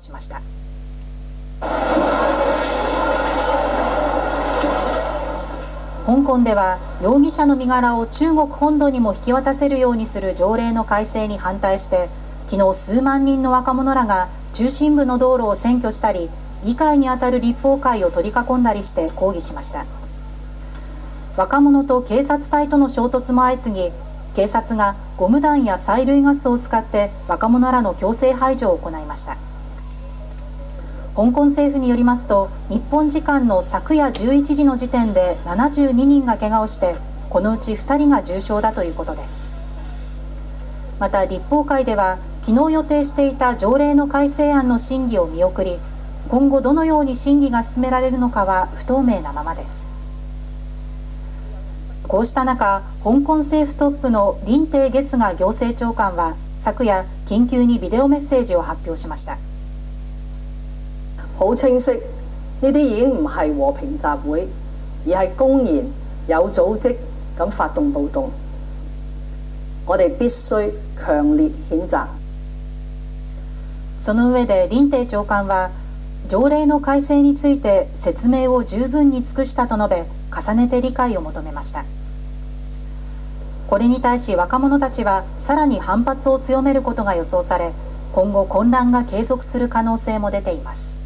しました。香港では容疑者の身柄を中国本土にも引き渡せるようにする条例の改正に反対して昨日数万人の若者らが中心部の道路を占拠したり議会にあたる立法会を取り囲んだりして抗議しました。若者と警察隊との衝突も相次ぎ警察がゴム弾や催涙ガスを使って若者らの強制排除を行いました。香港政府によりますと日本時間の昨夜11時の時点で72人が怪我をしてこのうち2人が重傷だということです。また立法会では昨日予定していた条例の改正案の審議を見送り今後どのように審議が進められるのかは不透明なままです。こうした中香港政府トップの林鄭月娥行政長官は昨夜緊急にビデオメッセージを発表しました。好清晰，呢啲已經唔係和平集會，而係公然有組織咁發動暴動。我哋必須強烈譴責。その上で林鄭長官は条例の改正について説明を十分に尽くしたと述べ重ねて理解を求めましたこれに対し若者たちはさらに反発を強めることが予想され今後混乱が継続する可能性も出ています